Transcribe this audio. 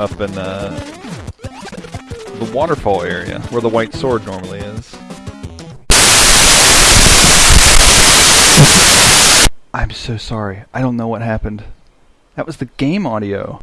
up in uh, the waterfall area where the white sword normally is. I'm so sorry. I don't know what happened. That was the game audio.